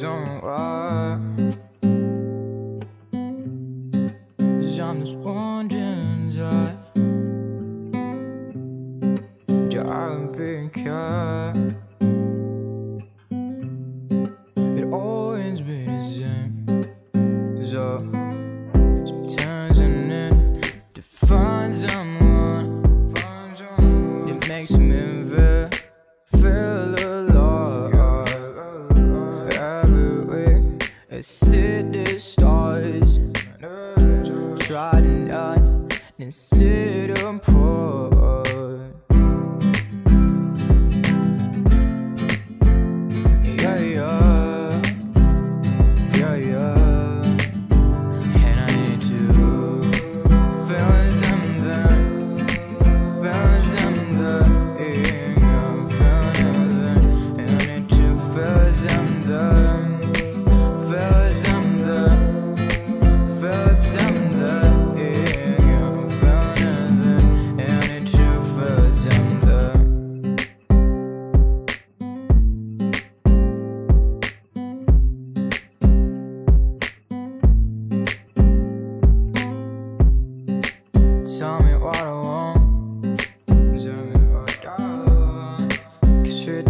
Don't lie. Ah, I see the stars Try not and them pour. Yeah, yeah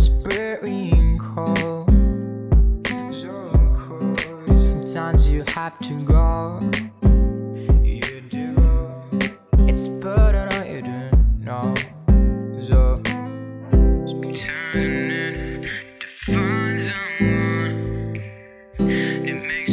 burying cold. So cold. Sometimes you have to go. You do. It's better or you don't know. So Turning to find someone. It makes